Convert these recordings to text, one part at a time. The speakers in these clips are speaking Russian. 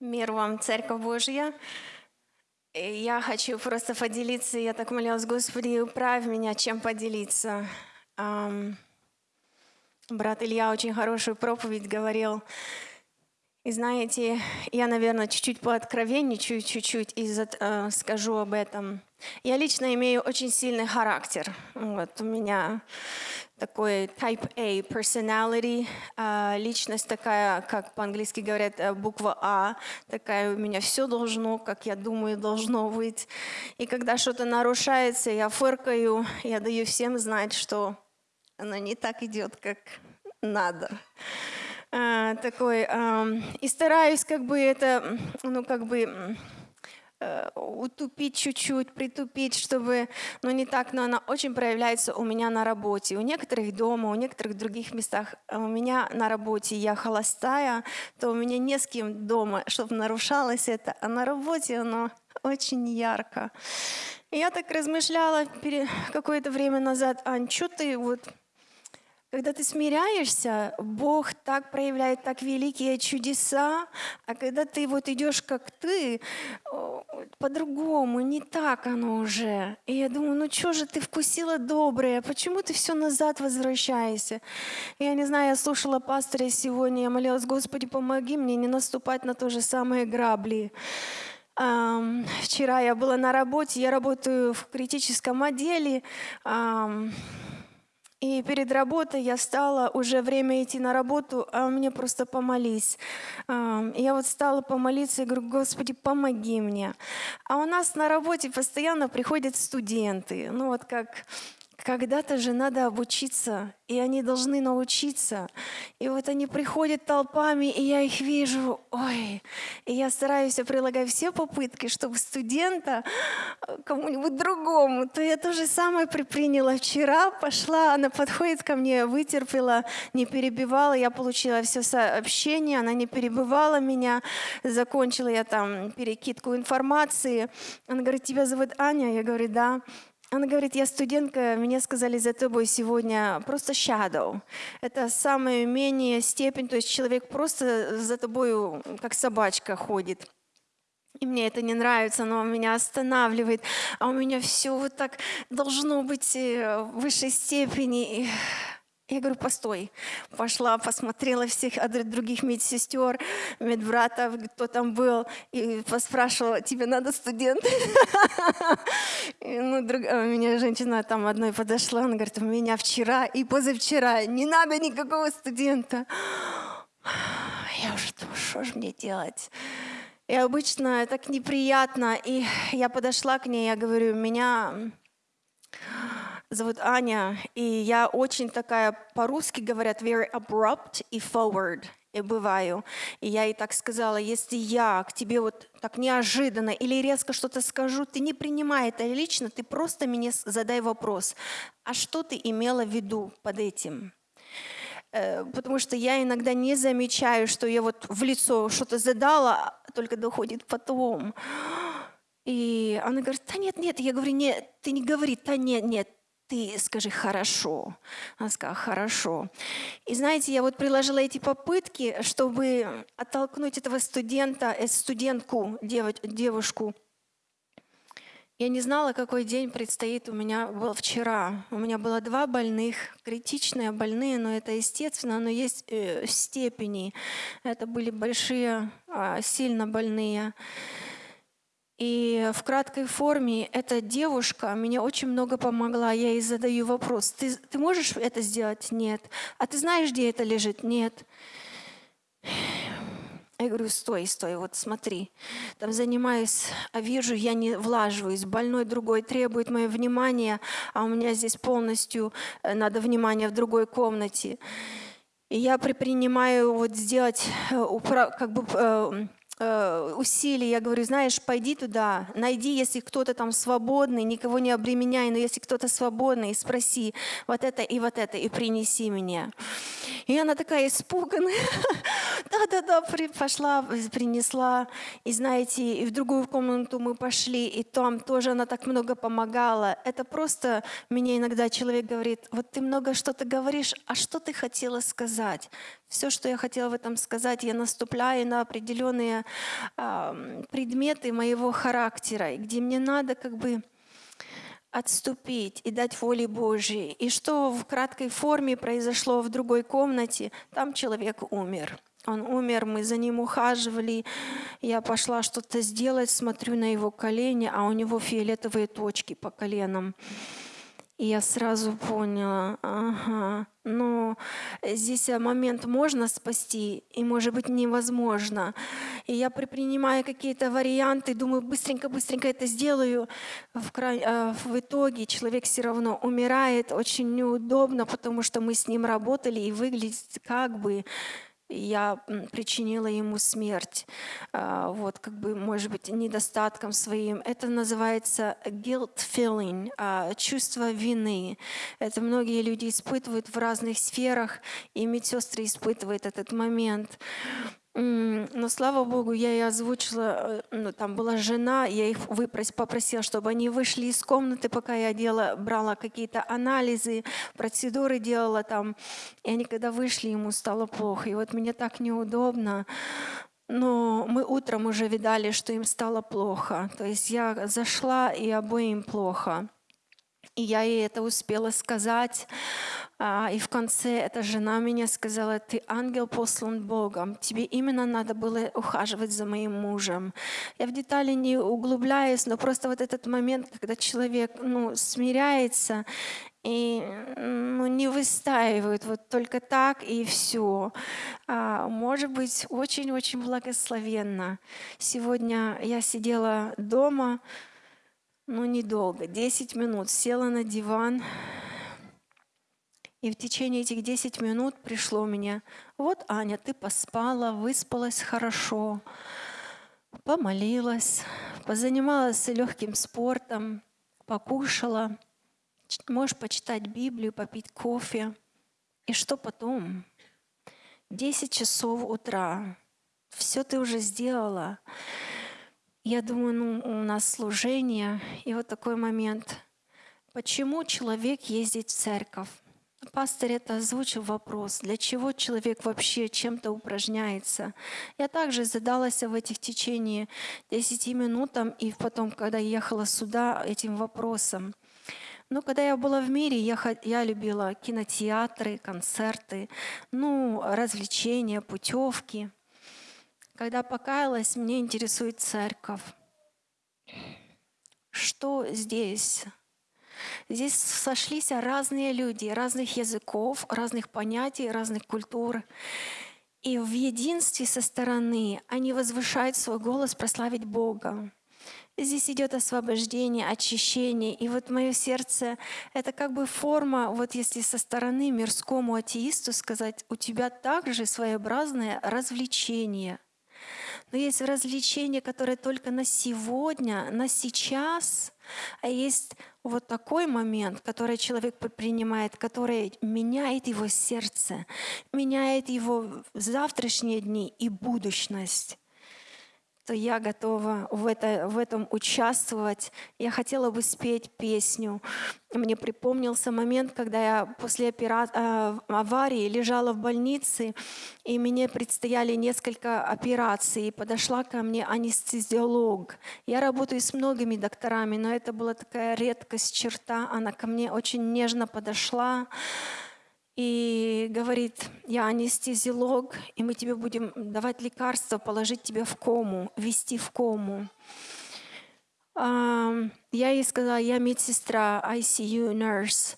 Мир вам, Церковь Божья. Я хочу просто поделиться. Я так молилась, Господи, управь меня, чем поделиться. Брат Илья очень хорошую проповедь говорил. И знаете, я, наверное, чуть-чуть пооткровенничаю, чуть-чуть и э, скажу об этом. Я лично имею очень сильный характер. Вот у меня такой type A personality, а, личность такая, как по-английски говорят, э, буква А, такая у меня все должно, как я думаю, должно быть. И когда что-то нарушается, я фыркаю, я даю всем знать, что оно не так идет, как надо. А, такой, и стараюсь как бы это, ну как бы э, утупить чуть-чуть, притупить, чтобы, ну не так, но она очень проявляется у меня на работе. У некоторых дома, у некоторых других местах. А У меня на работе я холостая, то у меня не с кем дома, чтобы нарушалось это, а на работе оно очень ярко. И я так размышляла какое-то время назад, Ань, что ты вот когда ты смиряешься, Бог так проявляет так великие чудеса, а когда ты вот идешь как ты, по-другому, не так оно уже. И я думаю, ну что же ты вкусила доброе, почему ты все назад возвращаешься? Я не знаю, я слушала пастыря сегодня, я молилась, Господи, помоги мне не наступать на то же самые грабли. Ам, Вчера я была на работе, я работаю в критическом отделе. ам, и перед работой я встала, уже время идти на работу, а мне просто помолись. Я вот стала помолиться и говорю, Господи, помоги мне. А у нас на работе постоянно приходят студенты. Ну вот как когда-то же надо обучиться, и они должны научиться. И вот они приходят толпами, и я их вижу, ой, и я стараюсь, я прилагаю все попытки, чтобы студента э, кому-нибудь другому, то я то же самое предприняла вчера, пошла, она подходит ко мне, вытерпела, не перебивала, я получила все сообщение, она не перебивала меня, закончила я там перекидку информации. Она говорит, тебя зовут Аня? Я говорю, да. Она говорит, я студентка, мне сказали за тобой сегодня просто shadow. Это самая менее степень, то есть человек просто за тобой как собачка ходит. И мне это не нравится, оно меня останавливает, а у меня все вот так должно быть э, в высшей степени. Я говорю, постой. Пошла, посмотрела всех других медсестер, медбратов, кто там был, и поспрашивала, тебе надо студент? Ну, друг- а у меня женщина там одной подошла, она говорит, у меня вчера и позавчера не надо никакого студента. Я уже думаю, что же мне делать? И обычно так неприятно. И я подошла к ней, я говорю, меня зовут Аня, и я очень такая, по-русски говорят, very abrupt и forward. И бываю. И я ей так сказала, если я к тебе вот так неожиданно или резко что-то скажу, ты не принимай это лично, ты просто мне задай вопрос. А что ты имела в виду под этим? Э, Потому что я иногда не замечаю, что я вот в лицо что-то задала, а только доходит потом. И она говорит, да нет, нет. Я говорю, нет, ты не говори, да нет, нет, ты скажи хорошо. Она сказала, хорошо. И знаете, я вот приложила эти попытки, чтобы оттолкнуть этого студента, э, студентку, девушку. Я не знала, какой день предстоит у меня был вчера. У меня было два больных, критичные больные, но это естественно, но есть э, степени. Это были большие, а, сильно больные. И в краткой форме эта девушка мне очень много помогла. Я ей задаю вопрос. Ты, ты можешь это сделать? Нет. А ты знаешь, где это лежит? Нет. Я говорю, стой, стой, вот смотри. Там занимаюсь, а вижу, я не влаживаюсь. Больной другой требует мое внимание, а у меня здесь полностью э, надо внимание в другой комнате. И я предпринимаю вот сделать э, как бы э, усилия. Я говорю, знаешь, пойди туда, найди, если кто-то там свободный, никого не обременяй, но если кто-то свободный, спроси вот это и вот это, и принеси мне. И она такая испуганная. Да-да-да, пошла, принесла. И знаете, и в другую комнату мы пошли, и там тоже она так много помогала. Это просто мне иногда человек говорит, вот ты много что-то говоришь, а что ты хотела сказать? Все, что я хотела в этом сказать, я наступляю на определенные э, предметы моего характера, где мне надо как бы отступить и дать воле Божьей. И что в краткой форме произошло в другой комнате, там человек умер. Он умер, мы за ним ухаживали. Я пошла что-то сделать, смотрю на его колени, а у него фиолетовые точки по коленам. И я сразу поняла, ага, но здесь э, момент можно спасти, и может быть невозможно. И я предпринимаю какие-то варианты, думаю, быстренько-быстренько это сделаю. В, край, э, в итоге человек все равно умирает, очень неудобно, потому что мы с ним работали, и выглядит как бы я причинила ему смерть, а, вот как бы, может быть, недостатком своим. Это называется guilt feeling, а, чувство вины. Это многие люди испытывают в разных сферах, и медсестры испытывают этот момент. Но слава Богу, я и озвучила, э, ну, там была жена, я их попросила, чтобы они вышли из комнаты, пока я делала, брала какие-то анализы, процедуры делала там. И они когда вышли, ему стало плохо. И вот мне так неудобно. Но мы утром уже видали, что им стало плохо. То есть я зашла, и обоим плохо. И я ей это успела сказать. А, и в конце эта жена меня сказала, ты ангел послан Богом, тебе именно надо было ухаживать за моим мужем. Я в детали не углубляюсь, но просто вот этот момент, когда человек ну, смиряется и ну, не выстаивает вот только так и все. А, может быть, очень-очень благословенно. Сегодня я сидела дома, ну недолго, 10 минут, села на диван, и в течение этих 10 минут пришло мне, вот, Аня, ты поспала, выспалась хорошо, помолилась, позанималась легким спортом, покушала, можешь почитать Библию, попить кофе. И что потом? 10 часов утра. Все ты уже сделала. Я думаю, ну, у нас служение. И вот такой момент. Почему человек ездит в церковь? Пастор это озвучил вопрос, для чего человек вообще чем-то упражняется. Я также задалась в этих течение 10 минут, и потом, когда ехала сюда, этим вопросом. Но когда я была в мире, я, я любила кинотеатры, концерты, ну, развлечения, путевки. Когда покаялась, мне интересует церковь. Что здесь Здесь сошлись разные люди, разных языков, разных понятий, разных культур. И в единстве со стороны они возвышают свой голос прославить Бога. Здесь идет освобождение, очищение. И вот мое сердце — это как бы форма, вот если со стороны мирскому атеисту сказать, у тебя также своеобразное развлечение. Но есть развлечение, которое только на сегодня, на сейчас, а есть вот такой момент, который человек принимает, который меняет его сердце, меняет его завтрашние дни и будущность то я готова в, это, в этом участвовать. Я хотела бы спеть песню. Мне припомнился момент, когда я после опера... Э, аварии лежала в больнице, и мне предстояли несколько операций. И подошла ко мне анестезиолог. Я работаю с многими докторами, но это была такая редкость, черта. Она ко мне очень нежно подошла и говорит, я анестезиолог, и мы тебе будем давать лекарства, положить тебя в кому, ввести в кому. Я ей сказала, я медсестра, ICU nurse.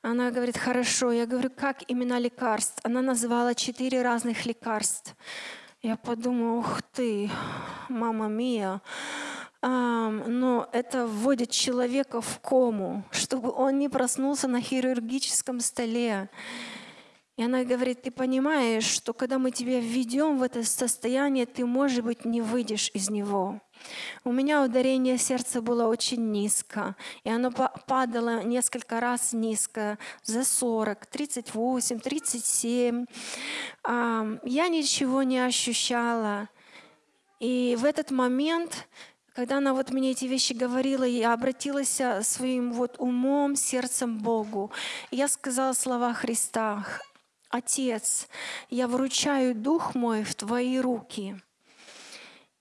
Она говорит, хорошо. Я говорю, как имена лекарств? Она назвала четыре разных лекарств. Я подумала, ух ты, мама мия но это вводит человека в кому, чтобы он не проснулся на хирургическом столе. И она говорит, ты понимаешь, что когда мы тебя введем в это состояние, ты, может быть, не выйдешь из него. У меня ударение сердца было очень низко, и оно падало несколько раз низко, за 40, 38, 37. Я ничего не ощущала. И в этот момент когда она вот мне эти вещи говорила, я обратилась э, своим вот умом, сердцем Богу. Я сказала слова Христа, «Отец, я вручаю Дух мой в Твои руки».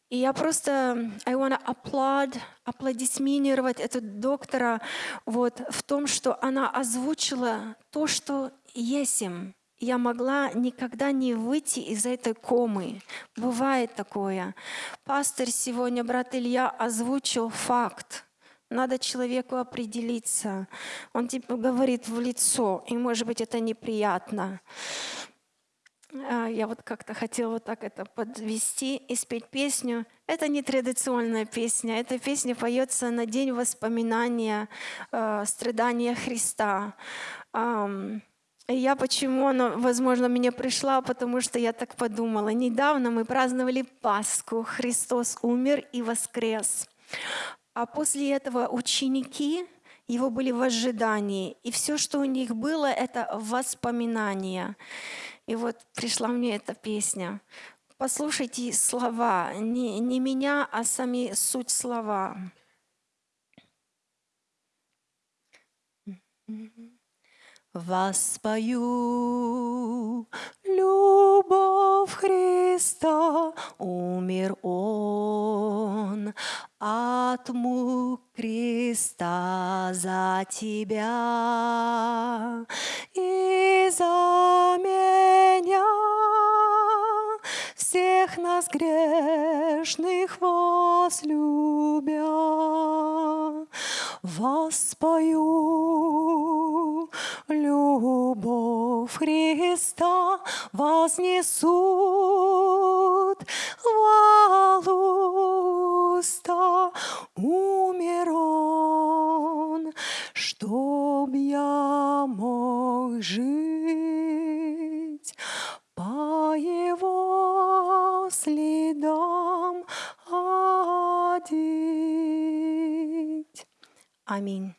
И я просто, I want to applaud, аплодисминировать эту доктора вот, в том, что она озвучила то, что есть им. Я могла никогда не выйти из этой комы. Бывает такое. Пастор сегодня, брат Илья, озвучил факт. Надо человеку определиться. Он типа говорит в лицо, и может быть это неприятно. А, я вот как-то хотела вот так это подвести и спеть песню. Это не традиционная песня, эта песня поется на день воспоминания э, страдания Христа. И я почему она, возможно, мне пришла, потому что я так подумала. Недавно мы праздновали Пасху, Христос умер и воскрес. А после этого ученики его были в ожидании, и все, что у них было, это воспоминания. И вот пришла мне эта песня. Послушайте слова, не, не меня, а сами суть слова. Воспою любовь Христа, умер Он. От мук креста за тебя. И за меня всех нас грешных возлюбя. Воспою любовь Христа, вознесут хвалу уста. Умер Он, чтоб я мог жить по Его следам ходить. Аминь.